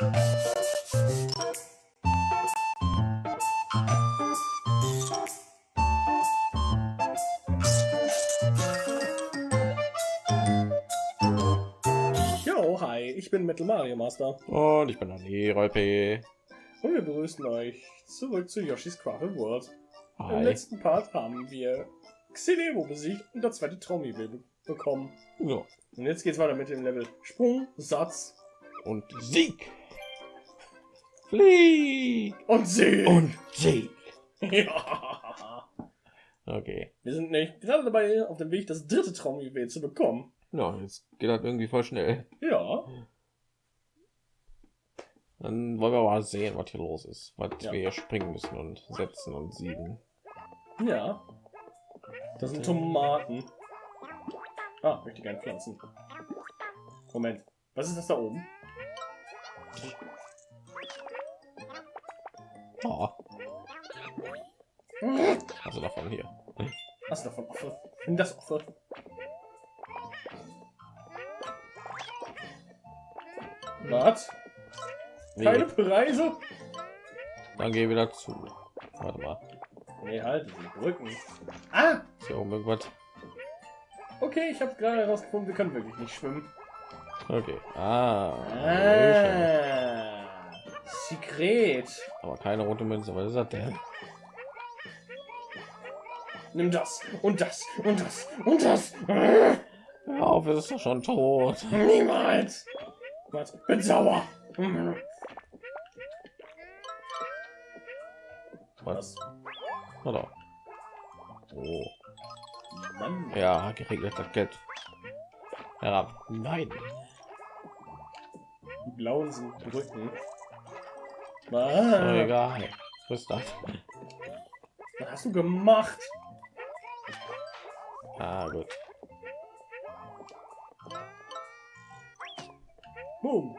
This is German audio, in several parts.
Jo, hi, ich bin Metal Mario Master Und ich bin Dani Rolpe. und wir begrüßen euch zurück zu Yoshi's Crafted World. Im Hi. letzten Part haben wir Xilebo besiegt und das zweite Traumjuwel be bekommen. Ja. Und jetzt geht's weiter mit dem Level Sprung, Satz Und Sieg. Flieg. und Sieg. Und Sieg. ja. Okay. Wir sind nämlich gerade dabei, auf dem Weg das dritte Traumjuwel zu bekommen. Ja, jetzt geht das irgendwie voll schnell. Ja. Dann wollen wir mal sehen, was hier los ist. Was Ja. wir hier springen müssen und setzen und siegen. Ja. Das sind Tomaten. Ah, möchte ich gerne pflanzen. Moment. Was ist das da oben? Oh, also davon hier. Was davon? Nimm das offen. Was? Keine Nee, Preise? dann geh wieder zu. Warte mal. Nee, halt, die Brücken. Ah! Ist hier oben irgendwas? Okay, ich habe gerade herausgefunden, wir können wirklich nicht schwimmen. Okay. Ah. Ah, Sekret. Aber keine rote Münze. Was ist das denn? Nimm das und das und das und das. Hör auf, es ist doch schon tot. Niemals. Was? Bin sauer. Was? Oder? Oh. Mann. Ja, geregelt das Geld. Herab. Nein. Die blauen sind Brücken. Oh, Ah, egal. Was ist das? was hast du gemacht? Ah, gut. Boom.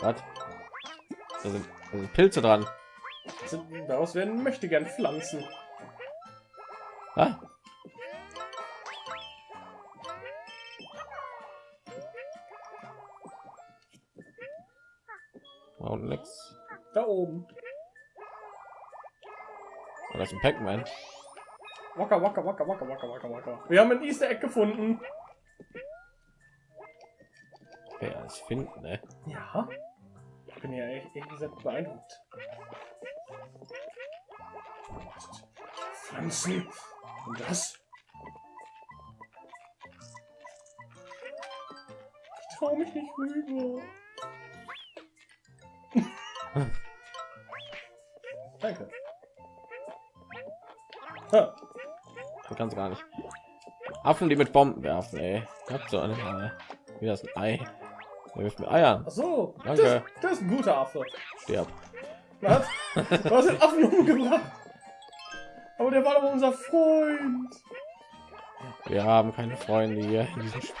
Was? Da sind, da sind Pilze dran. Sind- Daraus werden möchte gern Pflanzen. Ah. Das ist ein Pac-Man. Wacker, wacker, wacker, wacker, wacker, wacker, wacker. Wir haben ein Easter Egg gefunden. Ja, das finden, ne? Ja. Ich bin ja echt, ehrlich gesagt beeindruckt. Pflanzen. Und das? Ich trau mich nicht rüber. Danke. Man kann es gar nicht. Affen, die mit Bomben werfen, ey. Habt so eine wie das ein Ei. Der wirft mit Eiern. ach so. Danke. Das, das ist ein guter Affe. Stirb. Was? Du hast den Affen umgebracht. Aber der war doch unser Freund. Wir haben keine Freunde hier in diesem Spiel.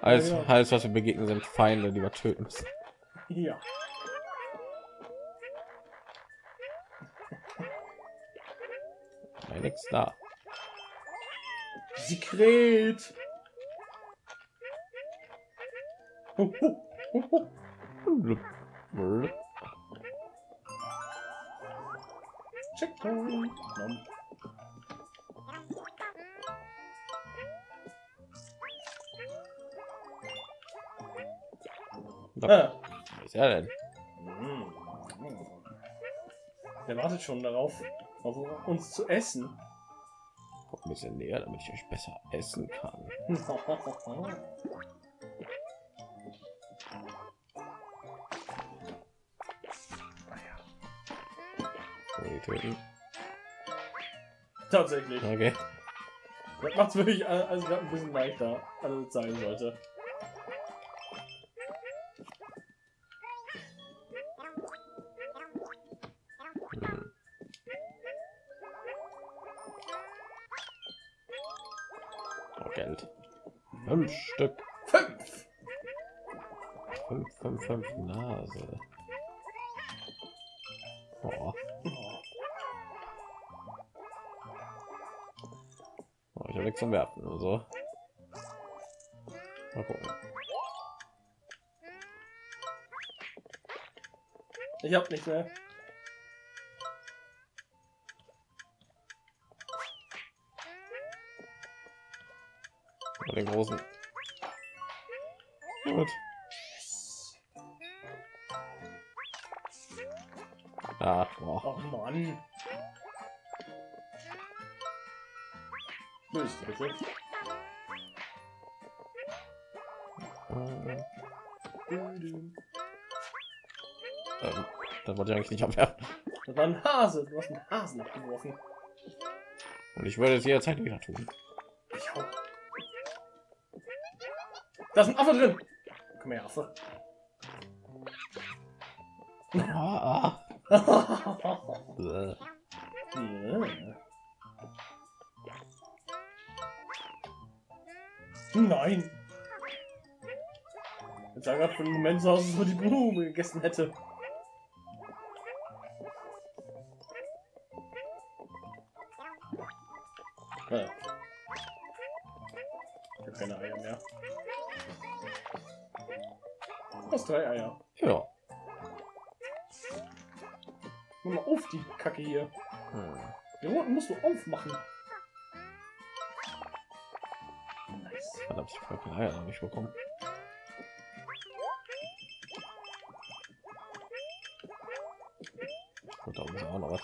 Alles, Ja, ja. alles, was wir begegnen, sind Feinde, die wir töten müssen. Ja. Nix da. Checkpoint. Da- Ah. Was ist er denn? Mm. Der wartet schon darauf, auf uns zu essen. Kommt ein bisschen näher, damit ich euch besser essen kann. Töten. Tatsächlich. Okay. Das macht wirklich all- also gerade ein bisschen leichter, als es sein sollte. Fünf, Nase. Oh. Oh, ich habe nichts zum Werfen. Also. Mal gucken. Ich hab nicht mehr. Den großen. Gut. Ah, boah. Ach Mann. Böse, bitte. Äh, Ähm, das wollte ich eigentlich nicht abwerfen. Das war ein Hase. Du hast einen Hasen abgeworfen. Und ich würde es jederzeit wieder tun. Ich auch. Da ist ein Affe drin. Komm her, Affe. Ah, ah. Äh. Ja. Nein. Jetzt gerade für einen Moment so aus, als ob die Blume gegessen hätte. Musst du aufmachen. Nice. Verdammt, ich habe keine Eier noch nicht bekommen. Und da oben ist auch noch was.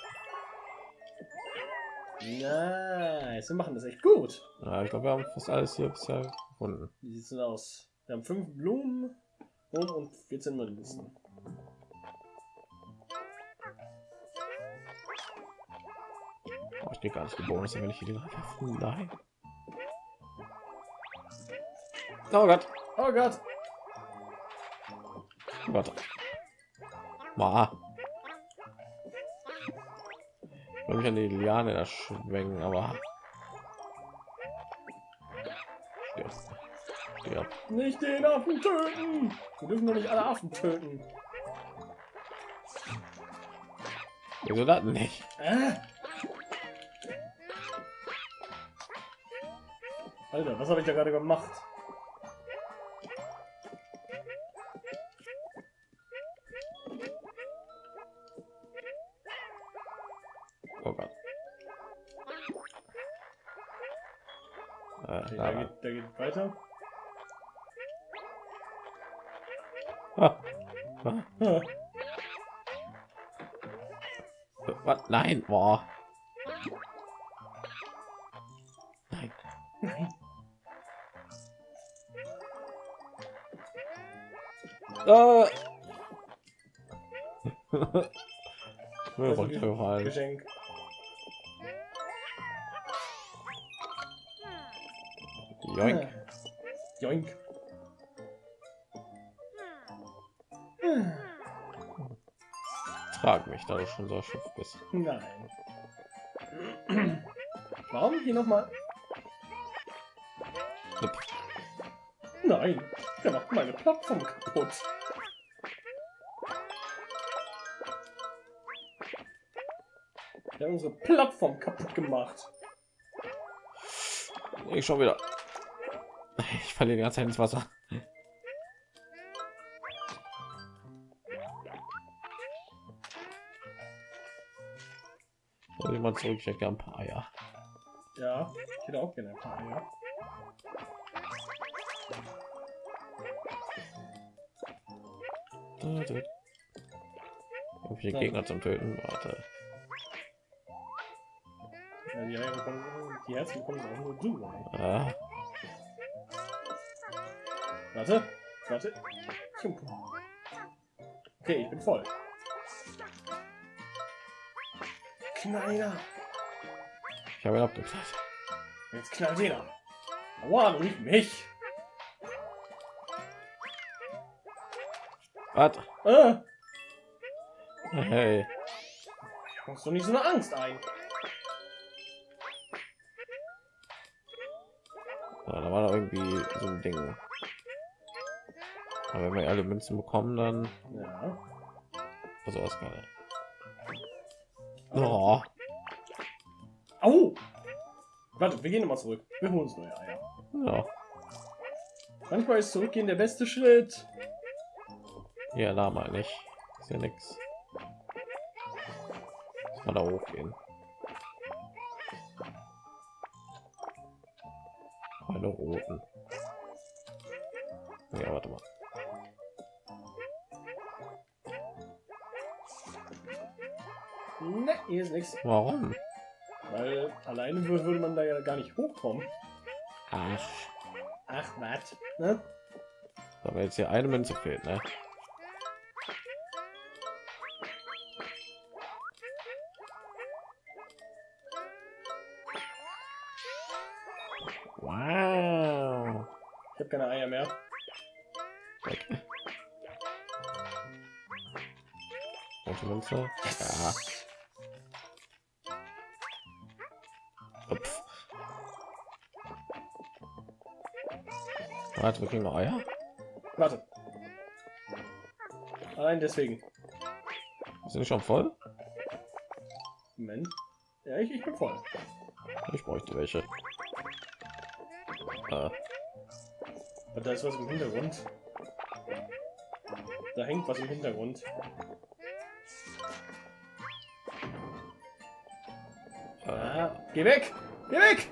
Nice. Wir machen das echt gut. Ja, ich glaube, wir haben fast alles hier bisher gefunden. Wie sieht's denn aus? Wir haben fünf Blumen und, und 14 Münzen. Oh, ich krieg gar nicht die Bonus, wenn ich werfen. Nein. Oh Gott. Oh Gott. Oh Gott. Ma. Ich will mich an die Liane da schwenken, aber. Stirb. Stirb. Nicht den Affen töten. Wir dürfen doch nicht alle Affen töten. Wieso das nicht? Äh? Alter, was habe ich da gerade gemacht? Oh Gott. Äh, Okay, da, da, geht, da geht weiter. Ah. Ah. Ah, Was? Nein, boah. Nein. Nein. Äh. Mir Also, runtergefallen. Geschenk. Joink. Joink. Trag mich, da du schon so erschöpft bist. Nein. Warum hier noch mal? Flipp. Nein, der macht meine Plattform kaputt. Unsere Plattform kaputt gemacht. Ich schon wieder. Ich falle die ganze Zeit ins Wasser. Soll ich mal zurück? Ich hätte ein paar Eier. Ja, ich hätte auch gerne ein paar Eier. Viele Gegner zum Töten? Warte. Ja, die Eier bekommen, die Herzen bekommen auch nur du. Ey. Ah, Warte, warte. Okay, ich bin voll. Kleiner. ich habe ihn abgeklärt. Jetzt knallt jeder. Aua, du nicht mich. Was? Äh, Hey. hast du nicht so eine Angst ein? Da war da irgendwie so ein Ding. Aber wenn wir alle Münzen bekommen, dann Ja. also gerade. Oh, Au! Warte, wir gehen nochmal zurück. Wir holen uns neue Eier. ja. Manchmal ist zurückgehen der beste Schritt. Ja, da mal nicht. Ist ja nichts. Mal da hochgehen. Meine roten. Ja, warte mal. Ne, hier ist nichts. Warum? Weil alleine wür- würde man da ja gar nicht hochkommen. Ach, Ach, was? Ne? aber jetzt hier eine Münze fehlt, ne? Münze. Ja. Upf. Warte, wir kriegen noch Eier. Warte. Allein deswegen. Sind schon voll? Moment. Ja, ich, ich bin voll. Ich bräuchte welche. Aber da ist was im Hintergrund. Da hängt was im Hintergrund. Ah, geh weg! Geh weg!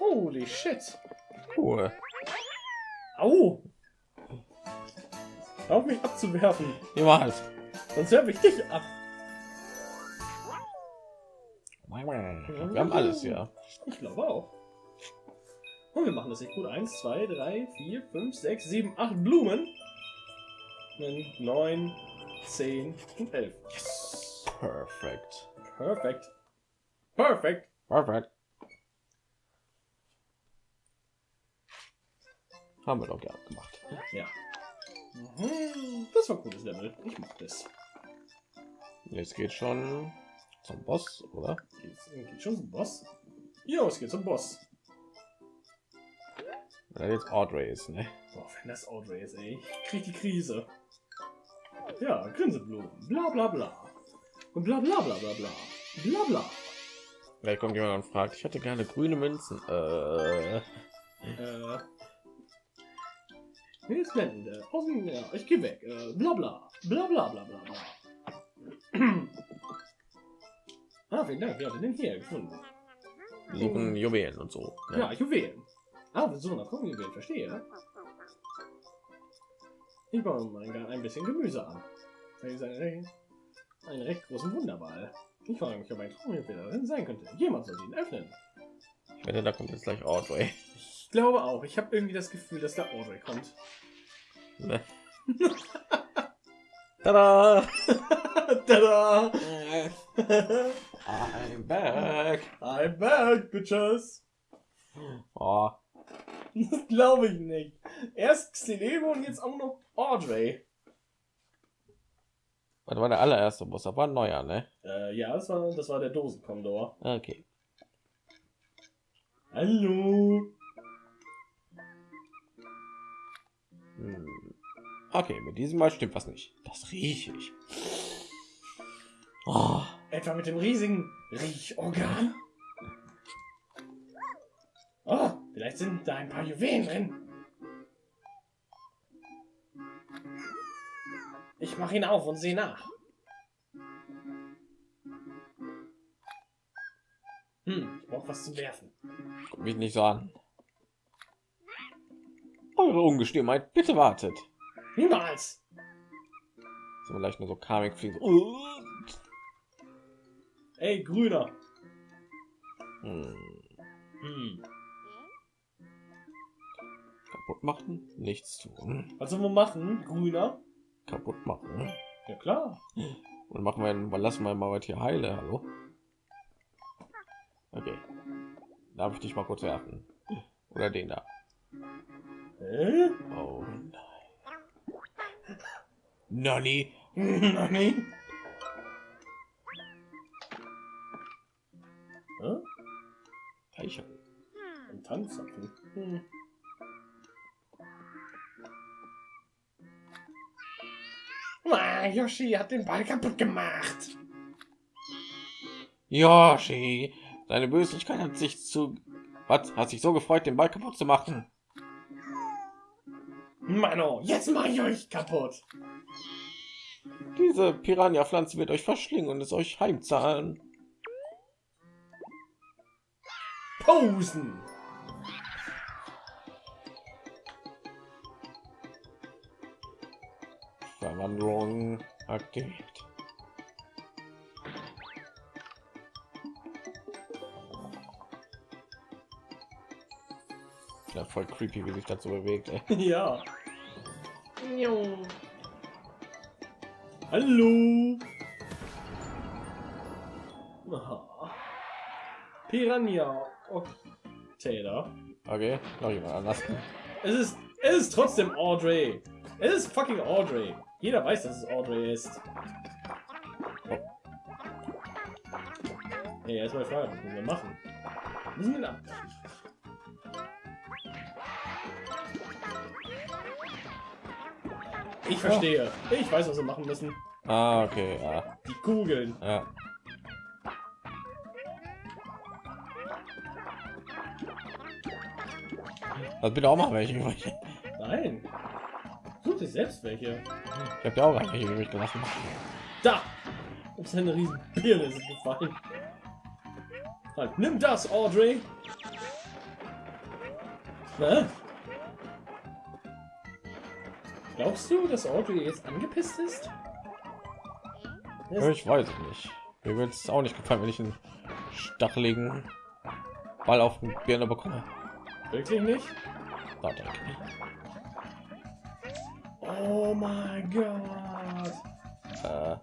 Holy shit! cool. Au! Auf mich abzuwerfen, Niemals. sonst werfe ich dich ab. Wir haben alles hier. Ich glaube auch. Und wir machen das echt gut. 1, 2, 3, 4, 5, 6, 7, 8 Blumen. 9, 10 und 11. Yes! Perfekt. Perfekt. Perfekt. Perfekt. Haben wir doch gerne gemacht. Ja. Mhm, Das war ein cooles Level. Ich mag das. Jetzt geht schon zum Boss, oder? Geht's, geht schon zum Boss? Jo, es geht zum Boss. Er jetzt Audrey ist, ne? Boah, wenn das Audrey ist, ey. Ich krieg die Krise. Ja, Grinseblumen. Bla bla bla. Und bla bla bla bla bla. Bla bla. Vielleicht kommt jemand und fragt, ich hätte gerne grüne Münzen. Äh, Äh. Mir ist blendend. Außen, ja, ich geh weg. Äh, bla bla. Bla bla bla bla bla. ah, vielen Dank. Wer hat den hier gefunden? lieben Juwelen und so. Ne? Ja, Juwelen. Ah, so, nach gucken, Juwelen, verstehe. Ich baue mal ein, ein bisschen Gemüse an. Das ist ein, recht- einen recht großen Wunderball. Ich frage mich, ob ein Traumjuwel darin sein könnte. Jemand soll ihn öffnen. Ich wette, da kommt jetzt gleich Audrey. Ich glaube auch. Ich habe irgendwie das Gefühl, dass da Audrey kommt. Ne? Tada! Tada! I'm back. I'm back, bitches! Oh, Das glaube ich nicht. Erst Xilebo und jetzt auch noch Audrey. was war der allererste Boss? Das war ein neuer, ne? Äh, ja, das war, das war der Dosenkondor. Okay. Hallo! Hm. Okay, mit diesem Mal stimmt was nicht. Das rieche ich. Oh, Etwa mit dem riesigen Riechorgan? Oh, vielleicht sind da ein paar Juwelen drin. Ich mache ihn auf und sehe nach. Hm, ich brauche was zum Werfen. guck mich nicht so an. Eure Ungestümheit, bitte wartet. Niemals! So vielleicht nur so Karmic fliegen. So. Ey, Grüner! Hm. Hm, Kaputt machen? Nichts tun. was sollen wir machen? Grüner? Kaputt machen. Ja klar. Und machen wir, einen- lassen wir mal was hier heile. Hallo. Okay. Darf ich dich mal kurz werfen? Oder den da? Hä? Oh nein. Nani? Nani? Hä? Eichel. Ein Tanzapfel. Hm. Ah, Yoshi hat den Ball kaputt gemacht. Yoshi, deine Böslichkeit hat sich zu Was? Hat sich so gefreut, den Ball kaputt zu machen? Mano, jetzt mache ich euch kaputt. Diese Piranha-Pflanze wird euch verschlingen und es euch heimzahlen. Posen. Aktiviert. Ja, voll creepy, wie sich das so bewegt. Ey. Ja. Hallo. Aha. Piranha. Taylor. Okay, noch jemand anders. Es ist, es ist trotzdem Audrey. Es ist fucking Audrey. Jeder weiß, dass es Audrey ist. Hey, erstmal Frage, was müssen wir machen? Wir da? Ich verstehe. Ich weiß, was wir machen müssen. Ah, okay, ja, Die Kugeln. ja. Also bitte auch mal welche. Nein. Such dir selbst welche. Ich habe ja auch welche übrig gelassen. Da! Ups, eine riesen Birne ist gefallen. Halt, nimm das, Audrey! Na? Glaubst du, dass Audrey jetzt angepisst ist? Ich weiß es nicht. Mir wird es auch nicht gefallen, wenn ich einen stacheligen Ball auf den Birne bekomme. Wirklich nicht? Warte. Oh mein Gott! Äh,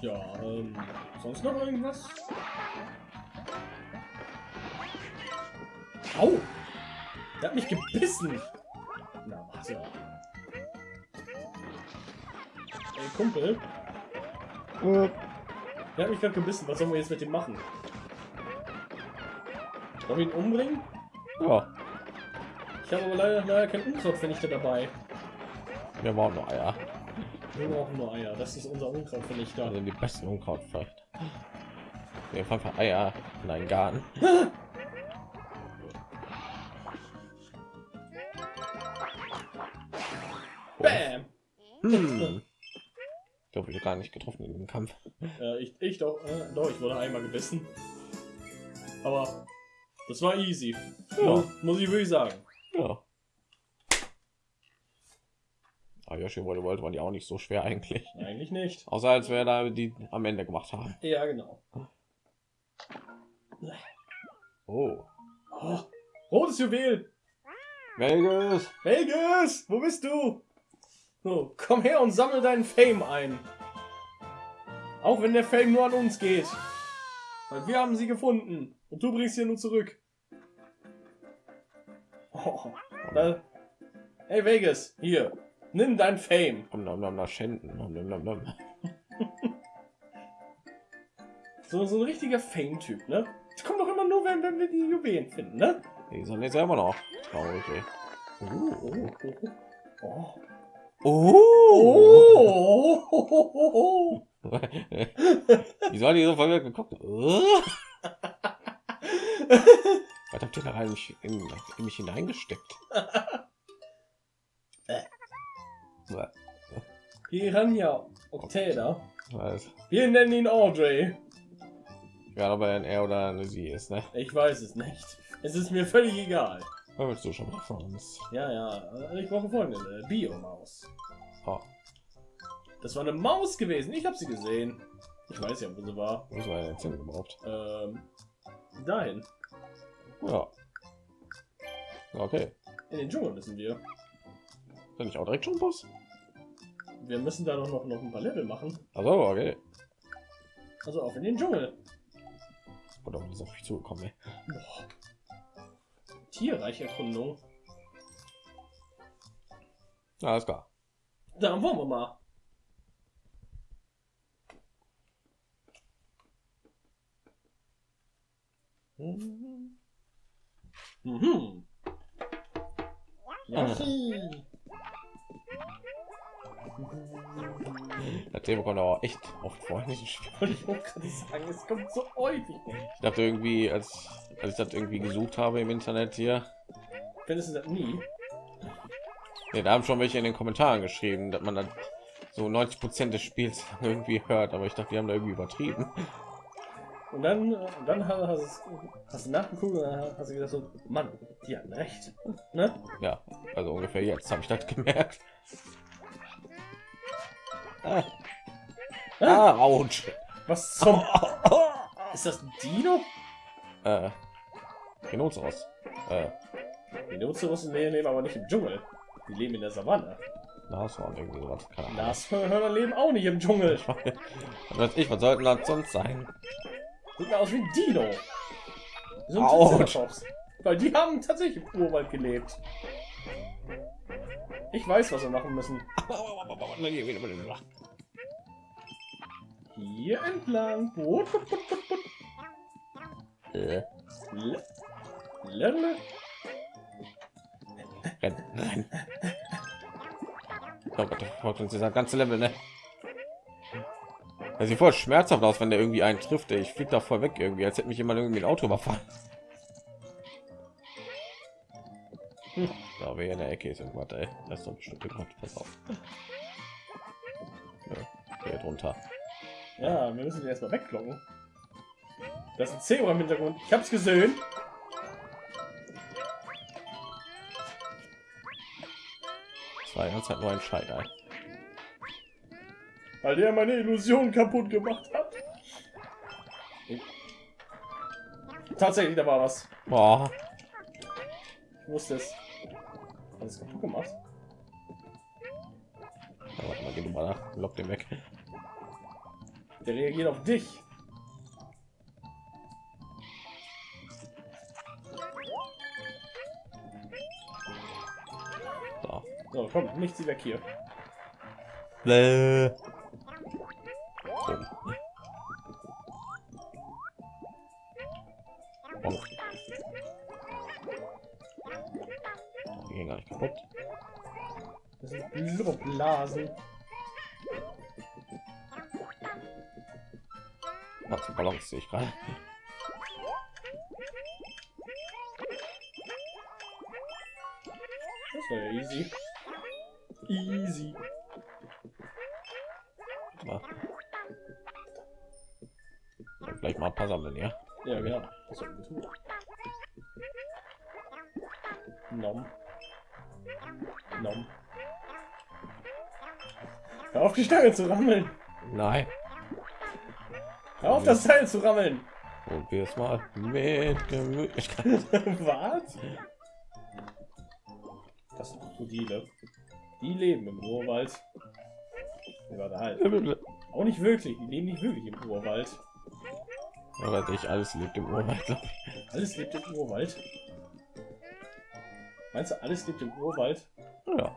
Ja, ähm, sonst noch irgendwas? Au! Der hat mich gebissen! Na, warte. Ey, Kumpel, der hat mich gerade gebissen. Was sollen wir jetzt mit dem machen? Wollen wir ihn umbringen? ja, Ich habe aber leider, leider kein Unkrautvernichter dabei. wir brauchen noch Eier. Wir brauchen nur Eier. Das ist unser Unkrautvernichter. Also die besten Unkraut vielleicht. Wir einfach Eier in einen Garten. Bam! Hm. Ich glaube, ich gar nicht getroffen in dem Kampf. Äh, ich, ich doch, äh, doch, ich wurde einmal gebissen. Aber das war easy. Ja. Muss, muss ich wirklich sagen. Ja. Aber Yoshi Wolle World waren die auch nicht so schwer eigentlich. Eigentlich nicht. Außer als wir da die am Ende gemacht haben. Ja, genau. Oh. Oh, rotes Juwel! Vegas! Vegas! Wo bist du? So, komm her und sammle deinen Fame ein. Auch wenn der Fame nur an uns geht. Weil wir haben sie gefunden. Und du bringst sie nur zurück. Oh, äh, hey Vegas, hier. Nimm dein Fame. Nom, nom, nom, Schänden. Nom, nom, nom, nom. So, so ein richtiger Fame-Typ, ne? Das kommt doch immer nur, wenn, wenn wir die Juwelen finden, ne? Die sind jetzt immer noch traurig, ey. Oh, oh, Oh. oh, oh. Wieso hat die so verwirrt geguckt? Was habt ihr da rein in, in mich hineingesteckt? Piranha Octada. Was? Wir nennen ihn Audrey. Ja, aber ein er oder eine sie ist, ne? Ich weiß es nicht. Es ist mir völlig egal. Was willst du schon mal von uns? Ja, ja. äh, Ich brauche folgende. Bio-Maus. Oh, Das war eine Maus gewesen. Ich habe sie gesehen. Ich weiß ja, wo sie war. wo ist meine jetzt hin überhaupt? Ähm, dahin. Ja. Okay. In den Dschungel müssen wir. Bin ich auch direkt schon Boss? Wir müssen da doch noch, noch ein paar Level machen. Also, okay. Also auf in den Dschungel. Oder ist auf mich zugekommen, ey. Boah. Tierreicherkundung. Alles klar. Dann wollen wir mal. Mhm. Yoshi. Das Thema kommt aber echt oft vor. Ich sagen, es kommt so häufig. Ich dachte irgendwie, als, als ich das irgendwie gesucht habe im Internet hier, Findest du das nie? ja, da haben schon welche in den Kommentaren geschrieben, dass man dann so 90 Prozent des Spiels irgendwie hört, aber ich dachte, die haben da irgendwie übertrieben. Und dann, dann hast, hast, hast du nachgeguckt und dann hast du gesagt so, Mann, die hatten recht. Ne? Ja, also ungefähr jetzt habe ich das gemerkt. Ah, ah ouch. Was zum... Ist das ein Dino? Äh, Rhinoceros. Äh, Die Rhinoceros leben aber nicht im Dschungel. Die leben in der Savanne. Nashorn, irgendwie sowas. Nashörner leben auch nicht im Dschungel. Was weiß ich, was sollten das sonst sein? Sieht mir aus wie ein Dino. So ein. Weil die haben tatsächlich im Urwald gelebt. Ich weiß, was wir machen müssen. Hier entlang. Äh, Le- Lele. renn, renn. Oh Gott, uns dieser ganze Level, ne? Er sieht voll schmerzhaft aus, wenn der irgendwie einen trifft. Ich flieg da voll weg irgendwie, als hätte mich jemand irgendwie ein Auto überfahren. Hm. Da hier in der Ecke ist irgendwas, ey. Das ist doch bestimmt irgendwas. Pass auf. Ja, drunter. Ja, wir müssen erstmal weglocken. Das ist ein Zebra im Hintergrund. Ich hab's gesehen. Das die ganze Zeit nur ein Scheiter. Weil der meine Illusion kaputt gemacht hat. Tatsächlich, da war was. Boah. Ich wusste es. Alles kaputt gemacht. Ja, warte mal, geh du mal nach. Lock den weg. Der reagiert auf dich. So. So, komm, nicht sie weg hier. Bäh. Sehe ich gerade. Das war ja easy. Easy. Ja. Und Vielleicht mal ein paar sammeln, ja. Ja, genau. Das sollten wir tun. Nom. Nom. Hör auf die Stange zu rammeln. Nein. Hör auf das Teil zu rammeln. Und wir es mal mit Gemütlichkeit. Was? Das sind Krokodile. Die leben im Urwald. Warte halt. Auch nicht wirklich. Die leben nicht wirklich im Urwald. Aber nicht alles lebt im Urwald. ich. Alles lebt im Urwald. Meinst du, alles lebt im Urwald? Ja,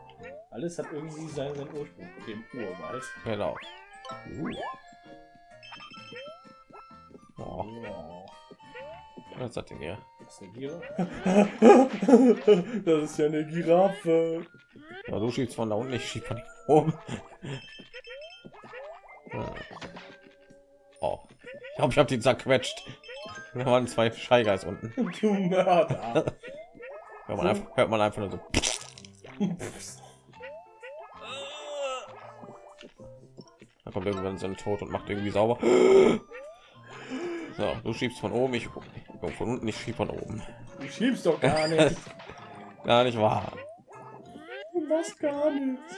Alles hat irgendwie seinen, seinen Ursprung im Urwald. genau. Uh. Was das denn hier? das ist das ist ja eine Giraffe. Ja, du schiebst von da unten, ich schieb von oben. Oh, ich glaube, ich habe die zerquetscht. Da waren zwei Scheigeis unten. Du Mörder. Hört man einfach, hört man einfach nur so. Da kommt irgendwann so ein Tod und macht irgendwie sauber. So, du schiebst von oben, ich von unten, ich schieb von oben. Du schiebst doch gar nicht. Gar nicht wahr. Du machst gar nichts.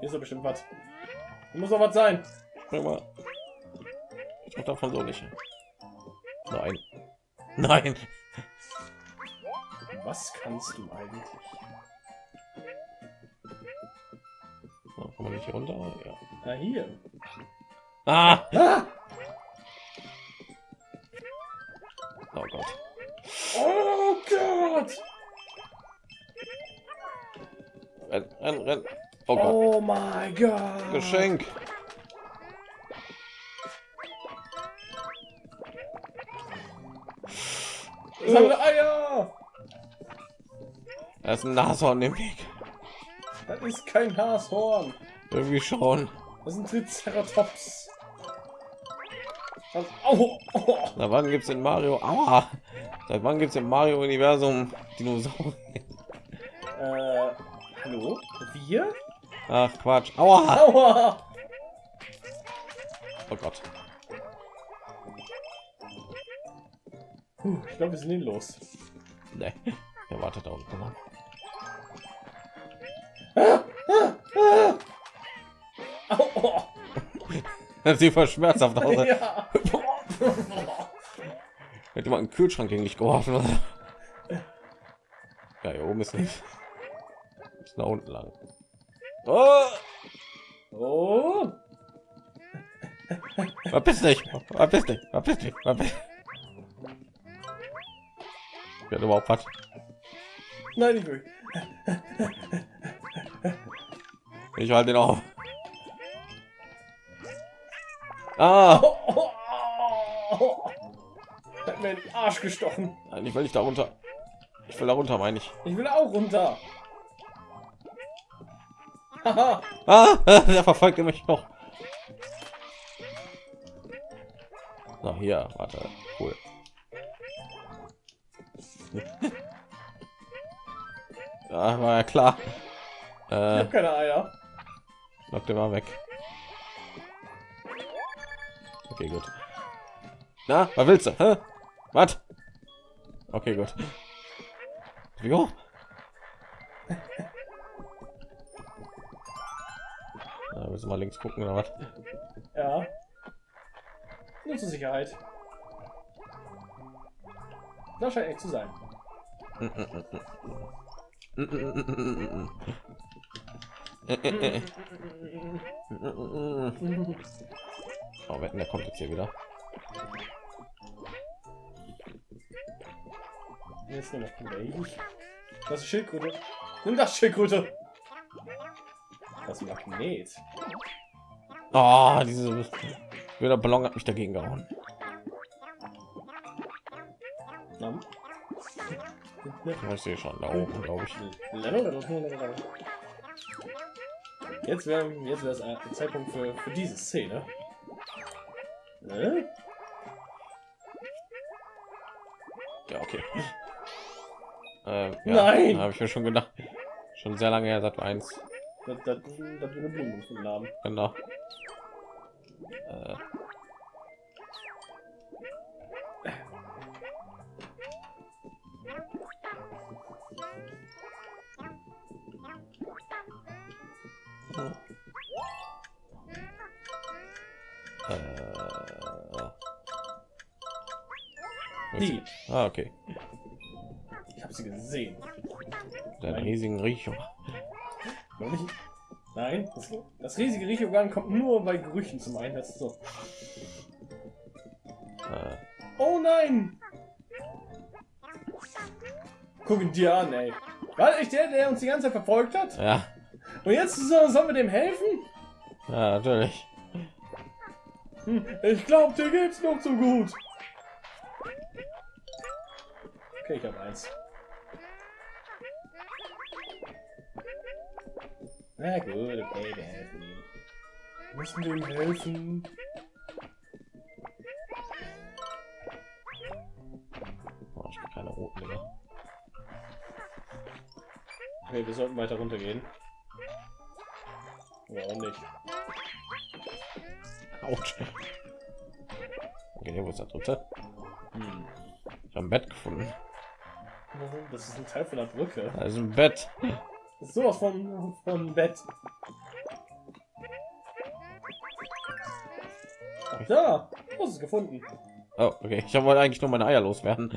Hier ist doch bestimmt was. Hier muss doch was sein. Spring mal. Ich mach davon so nicht. Nein. Nein. Was kannst du eigentlich? So, kann man nicht hier runter? Ja. Na hier. Ah! Ah! Oh Gott. Oh Gott! Renn, renn, renn. Oh Gott. Oh mein Gott! Geschenk. Sammle Eier! Da ist ein Nashorn im Weg. Das ist kein Nashorn. Irgendwie schon. Das ist ein Triceratops. Oh, oh. Na, wann gibt's in Mario? Aua. Seit wann gibt's im Mario Universum Dinosaurier? Äh, hallo? Wir? Ach Quatsch. Aua. Aua. Oh Gott. Puh, ich glaube, wir sind los. Nee. Er wartet da unten. Das sieht voll schmerzhaft aus. Ja. Hätte mal einen Kühlschrank gegen dich geworfen. Ja, hier oben ist nicht. Ist nach unten lang. Oh, Oh. verpiss dich. Verpiss dich. Verpiss dich. Verpiss Ja, überhaupt was. Nein, nicht wirklich. Ich halte ihn auf. Ah, Oh, oh, oh. Hat mir in den Arsch gestochen. nein, ich will nicht da runter. Ich will da runter, meine ich. Ich will auch runter. Ah, der verfolgt mich noch. So, hier, warte, cool. Ja, war ja klar. Ich Äh, habe keine Eier. lock den mal weg. Okay, gut. Na, was willst du? Hä? Was? Okay, gut. Wie hoch? Ja, müssen wir links gucken oder was? Ja. Nur zur Sicherheit. Das scheint echt zu sein. Oh, wetten, der kommt jetzt hier wieder. Jetzt nur noch gleich. Das ist Schildkröte. Nimm das Schildkröte. Das Magnet. Oh, diese der Ballon hat mich dagegen gehauen. Ja, Ich sehe schon da oben, glaube ich. Jetzt wäre jetzt wäre es ein Zeitpunkt für, für diese Szene. Ne? Ja, okay. Ähm, ja, Nein! habe ich mir schon gedacht. Schon sehr lange her, seit eins. Das, das, das wir eine Blume gefunden haben. Genau. Äh. Äh. Die. Ah, okay. Ich habe sie gesehen. Den Nein. riesigen nicht? Nein, das, das riesige Riechorgan kommt nur bei Gerüchen zum Einsatz. So. Äh, Oh nein! Guck ihn dir an, ey. War echt der, der uns die ganze Zeit verfolgt hat? ja, Und jetzt so, sollen wir dem helfen? ja, natürlich. Hm, ich glaube, dir geht's noch so gut. Okay, ich habe eins. Na gut, okay, wir helfen ihm. Wir müssen ihm helfen. Oh, ich bin keine roten mehr. Okay, wir sollten weiter runtergehen. Warum nicht? Autsch. Okay, wo ist der dritte? Hm. Ich habe ein Bett gefunden. Das ist ein Teil von der Brücke. Da ist ein Bett. Das ist sowas von, von Bett. Da, du hast es gefunden. Oh, okay. Ich wollte eigentlich nur meine Eier loswerden.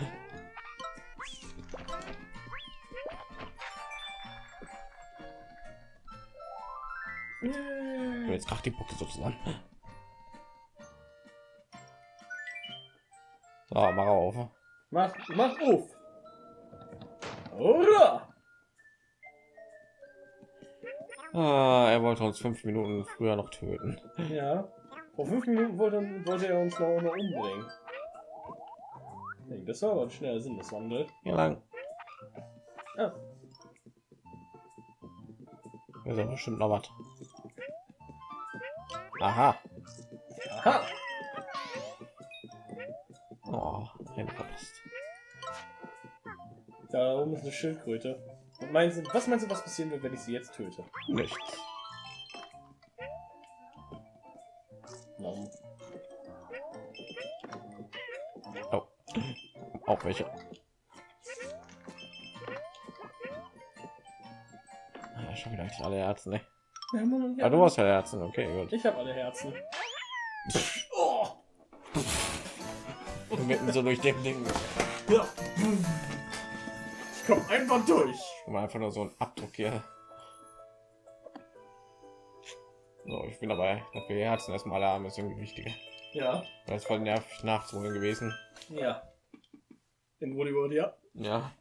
Jetzt kracht die Punkte so zusammen. So, mach auf. Mach, mach auf. Hurra! Ah, er wollte uns fünf Minuten früher noch töten. Ja. Vor fünf Minuten wollte, wollte er uns noch, umbringen. Das war aber ein schneller Sinneswandel. Hier lang. Ah, Da ist ja bestimmt noch was. Aha. Aha. Oh. Da oben ist eine Schildkröte. Und meinst du, was meinst du, was passieren wird, wenn ich sie jetzt töte? Nichts. Warum? Oh. Auch welche. Ah, schon wieder alle Herzen, ne? Ja, Mann, Ja, du hast ja Herzen, okay, gut. Ich habe alle Herzen. Oh. Mitten so durch den Ding. Ja. Ich komme einfach durch. Mal, einfach nur so ein Abdruck hier. So, ich bin dabei. Dafür Herzen erstmal alle Arme ist irgendwie wichtiger. Ja. Das ist voll nervig nachzuholen gewesen. Ja. In Woollywood, ja. Ja.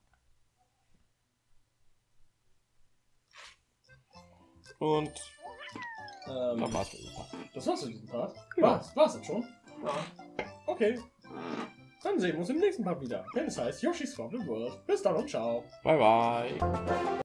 Und Ähm, dann war's mit dem Part. das war's für diesen Part. Ja. War's, war's schon? Ja. Okay. Dann sehen wir uns im nächsten Part wieder. Wenn es heißt Yoshi's Wobbly World. Bis dann und ciao. Bye bye.